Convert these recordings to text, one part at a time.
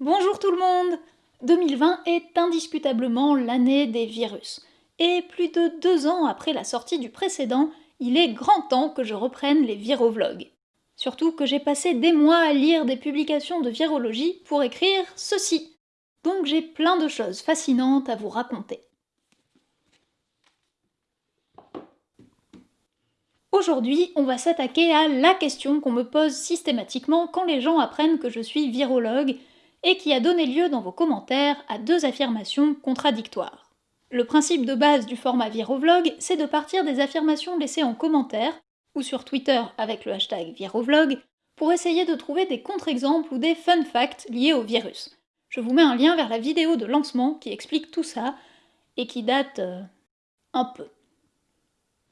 Bonjour tout le monde 2020 est indiscutablement l'année des virus. Et plus de deux ans après la sortie du précédent, il est grand temps que je reprenne les virovlogs. Surtout que j'ai passé des mois à lire des publications de virologie pour écrire ceci. Donc j'ai plein de choses fascinantes à vous raconter. Aujourd'hui, on va s'attaquer à la question qu'on me pose systématiquement quand les gens apprennent que je suis virologue et qui a donné lieu dans vos commentaires à deux affirmations contradictoires. Le principe de base du format Virovlog, c'est de partir des affirmations laissées en commentaire, ou sur Twitter avec le hashtag Virovlog, pour essayer de trouver des contre-exemples ou des fun facts liés au virus. Je vous mets un lien vers la vidéo de lancement qui explique tout ça, et qui date... Euh, un peu.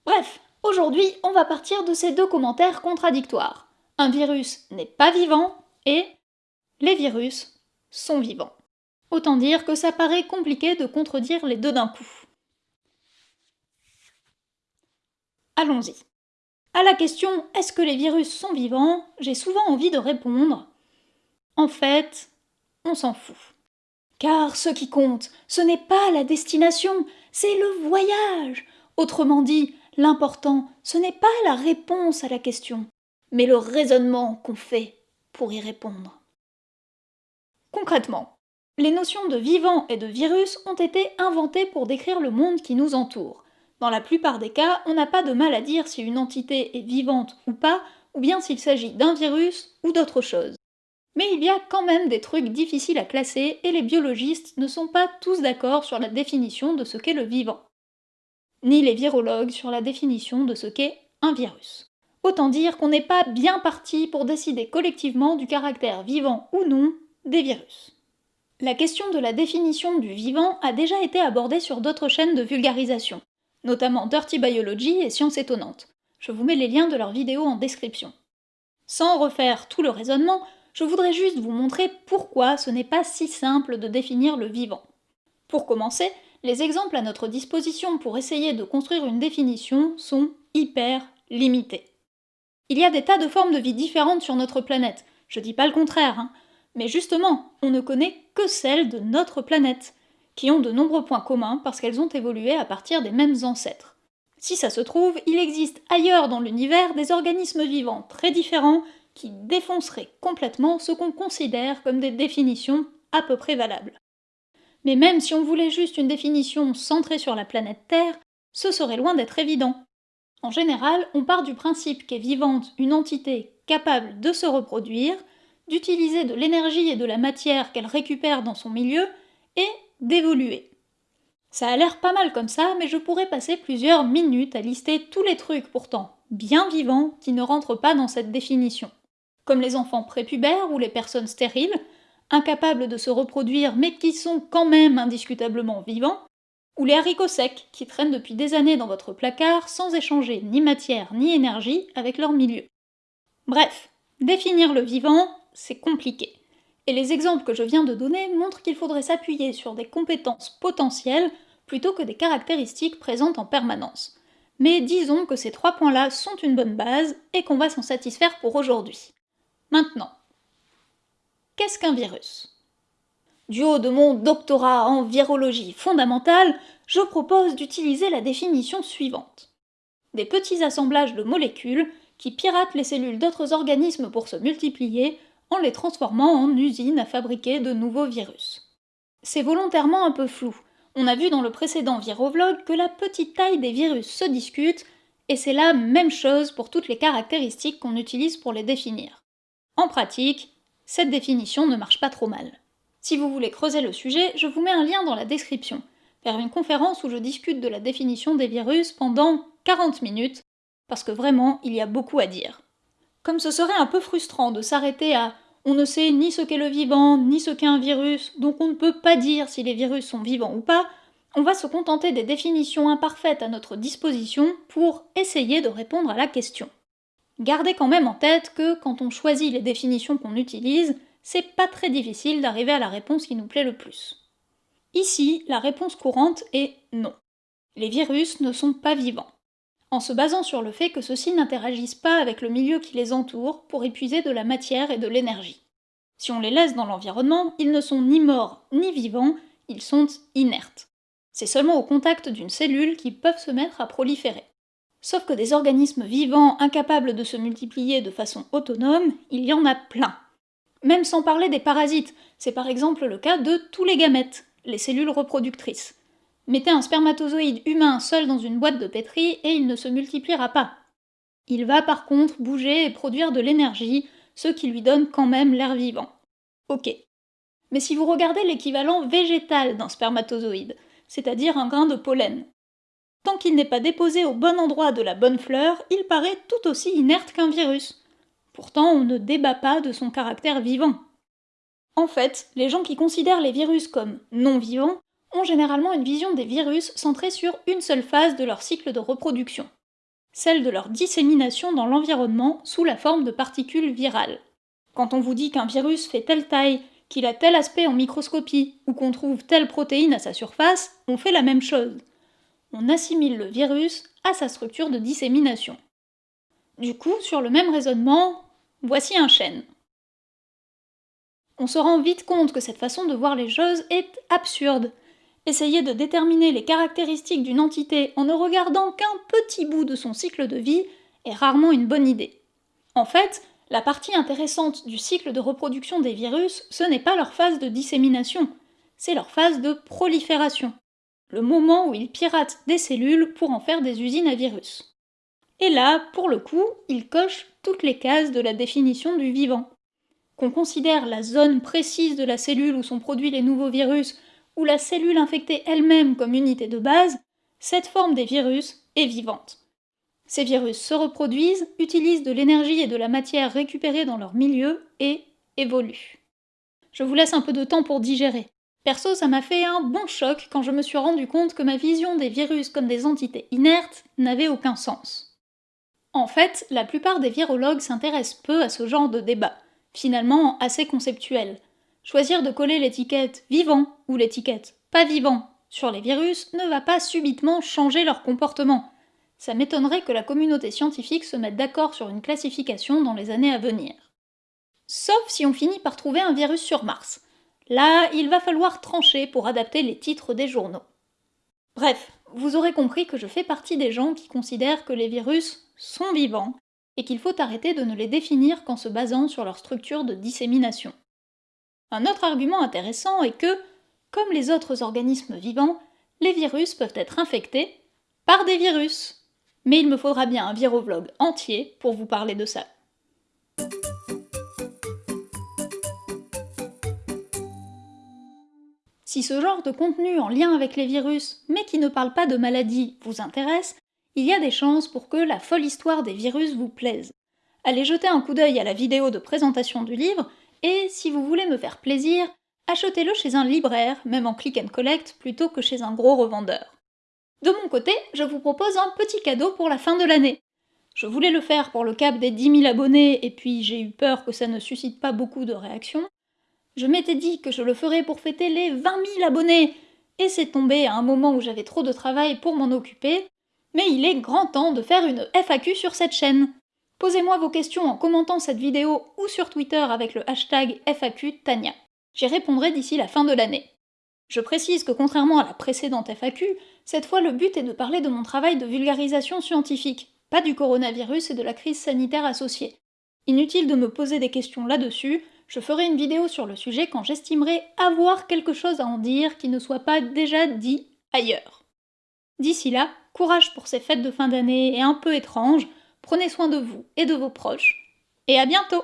Bref, aujourd'hui, on va partir de ces deux commentaires contradictoires. Un virus n'est pas vivant, et les virus sont vivants. Autant dire que ça paraît compliqué de contredire les deux d'un coup. Allons-y. À la question est-ce que les virus sont vivants, j'ai souvent envie de répondre en fait, on s'en fout. Car ce qui compte, ce n'est pas la destination, c'est le voyage. Autrement dit, l'important, ce n'est pas la réponse à la question, mais le raisonnement qu'on fait pour y répondre. Concrètement, les notions de vivant et de virus ont été inventées pour décrire le monde qui nous entoure. Dans la plupart des cas, on n'a pas de mal à dire si une entité est vivante ou pas, ou bien s'il s'agit d'un virus ou d'autre chose. Mais il y a quand même des trucs difficiles à classer et les biologistes ne sont pas tous d'accord sur la définition de ce qu'est le vivant. Ni les virologues sur la définition de ce qu'est un virus. Autant dire qu'on n'est pas bien parti pour décider collectivement du caractère vivant ou non des virus. La question de la définition du vivant a déjà été abordée sur d'autres chaînes de vulgarisation, notamment Dirty Biology et Science Étonnante. Je vous mets les liens de leurs vidéos en description. Sans refaire tout le raisonnement, je voudrais juste vous montrer pourquoi ce n'est pas si simple de définir le vivant. Pour commencer, les exemples à notre disposition pour essayer de construire une définition sont hyper limités. Il y a des tas de formes de vie différentes sur notre planète, je dis pas le contraire, hein, mais justement, on ne connaît que celles de notre planète, qui ont de nombreux points communs parce qu'elles ont évolué à partir des mêmes ancêtres. Si ça se trouve, il existe ailleurs dans l'univers des organismes vivants très différents qui défonceraient complètement ce qu'on considère comme des définitions à peu près valables. Mais même si on voulait juste une définition centrée sur la planète Terre, ce serait loin d'être évident. En général, on part du principe qu'est vivante une entité capable de se reproduire, d'utiliser de l'énergie et de la matière qu'elle récupère dans son milieu et d'évoluer. Ça a l'air pas mal comme ça, mais je pourrais passer plusieurs minutes à lister tous les trucs pourtant bien vivants qui ne rentrent pas dans cette définition. Comme les enfants prépubères ou les personnes stériles, incapables de se reproduire mais qui sont quand même indiscutablement vivants, ou les haricots secs qui traînent depuis des années dans votre placard sans échanger ni matière ni énergie avec leur milieu. Bref, définir le vivant, c'est compliqué. Et les exemples que je viens de donner montrent qu'il faudrait s'appuyer sur des compétences potentielles plutôt que des caractéristiques présentes en permanence. Mais disons que ces trois points-là sont une bonne base et qu'on va s'en satisfaire pour aujourd'hui. Maintenant, qu'est-ce qu'un virus? Du haut de mon doctorat en virologie fondamentale, je propose d'utiliser la définition suivante. Des petits assemblages de molécules qui piratent les cellules d'autres organismes pour se multiplier en les transformant en usines à fabriquer de nouveaux virus. C'est volontairement un peu flou. On a vu dans le précédent Virovlog que la petite taille des virus se discute, et c'est la même chose pour toutes les caractéristiques qu'on utilise pour les définir. En pratique, cette définition ne marche pas trop mal. Si vous voulez creuser le sujet, je vous mets un lien dans la description, vers une conférence où je discute de la définition des virus pendant 40 minutes, parce que vraiment, il y a beaucoup à dire. Comme ce serait un peu frustrant de s'arrêter à on ne sait ni ce qu'est le vivant, ni ce qu'est un virus, donc on ne peut pas dire si les virus sont vivants ou pas, on va se contenter des définitions imparfaites à notre disposition pour essayer de répondre à la question. Gardez quand même en tête que quand on choisit les définitions qu'on utilise, c'est pas très difficile d'arriver à la réponse qui nous plaît le plus. Ici, la réponse courante est non. Les virus ne sont pas vivants en se basant sur le fait que ceux-ci n'interagissent pas avec le milieu qui les entoure pour épuiser de la matière et de l'énergie. Si on les laisse dans l'environnement, ils ne sont ni morts ni vivants, ils sont inertes. C'est seulement au contact d'une cellule qu'ils peuvent se mettre à proliférer. Sauf que des organismes vivants incapables de se multiplier de façon autonome, il y en a plein. Même sans parler des parasites, c'est par exemple le cas de tous les gamètes, les cellules reproductrices. Mettez un spermatozoïde humain seul dans une boîte de pétri et il ne se multipliera pas. Il va par contre bouger et produire de l'énergie, ce qui lui donne quand même l'air vivant. Ok. Mais si vous regardez l'équivalent végétal d'un spermatozoïde, c'est-à-dire un grain de pollen, tant qu'il n'est pas déposé au bon endroit de la bonne fleur, il paraît tout aussi inerte qu'un virus. Pourtant, on ne débat pas de son caractère vivant. En fait, les gens qui considèrent les virus comme non vivants ont généralement une vision des virus centrée sur une seule phase de leur cycle de reproduction, celle de leur dissémination dans l'environnement sous la forme de particules virales. Quand on vous dit qu'un virus fait telle taille, qu'il a tel aspect en microscopie, ou qu'on trouve telle protéine à sa surface, on fait la même chose. On assimile le virus à sa structure de dissémination. Du coup, sur le même raisonnement, voici un chêne on se rend vite compte que cette façon de voir les choses est absurde. Essayer de déterminer les caractéristiques d'une entité en ne regardant qu'un petit bout de son cycle de vie est rarement une bonne idée. En fait, la partie intéressante du cycle de reproduction des virus, ce n'est pas leur phase de dissémination, c'est leur phase de prolifération, le moment où ils piratent des cellules pour en faire des usines à virus. Et là, pour le coup, ils cochent toutes les cases de la définition du vivant qu'on considère la zone précise de la cellule où sont produits les nouveaux virus, ou la cellule infectée elle-même comme unité de base, cette forme des virus est vivante. Ces virus se reproduisent, utilisent de l'énergie et de la matière récupérée dans leur milieu et évoluent. Je vous laisse un peu de temps pour digérer. Perso, ça m'a fait un bon choc quand je me suis rendu compte que ma vision des virus comme des entités inertes n'avait aucun sens. En fait, la plupart des virologues s'intéressent peu à ce genre de débat finalement assez conceptuel. Choisir de coller l'étiquette vivant ou l'étiquette pas vivant sur les virus ne va pas subitement changer leur comportement. Ça m'étonnerait que la communauté scientifique se mette d'accord sur une classification dans les années à venir. Sauf si on finit par trouver un virus sur Mars. Là, il va falloir trancher pour adapter les titres des journaux. Bref, vous aurez compris que je fais partie des gens qui considèrent que les virus sont vivants et qu'il faut arrêter de ne les définir qu'en se basant sur leur structure de dissémination. Un autre argument intéressant est que, comme les autres organismes vivants, les virus peuvent être infectés par des virus. Mais il me faudra bien un virovlog entier pour vous parler de ça. Si ce genre de contenu en lien avec les virus, mais qui ne parle pas de maladie, vous intéresse, il y a des chances pour que la folle histoire des virus vous plaise. Allez jeter un coup d'œil à la vidéo de présentation du livre, et si vous voulez me faire plaisir, achetez-le chez un libraire, même en click and collect, plutôt que chez un gros revendeur. De mon côté, je vous propose un petit cadeau pour la fin de l'année. Je voulais le faire pour le cap des 10 000 abonnés, et puis j'ai eu peur que ça ne suscite pas beaucoup de réactions. Je m'étais dit que je le ferais pour fêter les 20 000 abonnés, et c'est tombé à un moment où j'avais trop de travail pour m'en occuper, mais il est grand temps de faire une FAQ sur cette chaîne. Posez-moi vos questions en commentant cette vidéo ou sur Twitter avec le hashtag FAQ Tania. J'y répondrai d'ici la fin de l'année. Je précise que contrairement à la précédente FAQ, cette fois le but est de parler de mon travail de vulgarisation scientifique, pas du coronavirus et de la crise sanitaire associée. Inutile de me poser des questions là-dessus, je ferai une vidéo sur le sujet quand j'estimerai avoir quelque chose à en dire qui ne soit pas déjà dit ailleurs. D'ici là, courage pour ces fêtes de fin d'année et un peu étranges, prenez soin de vous et de vos proches, et à bientôt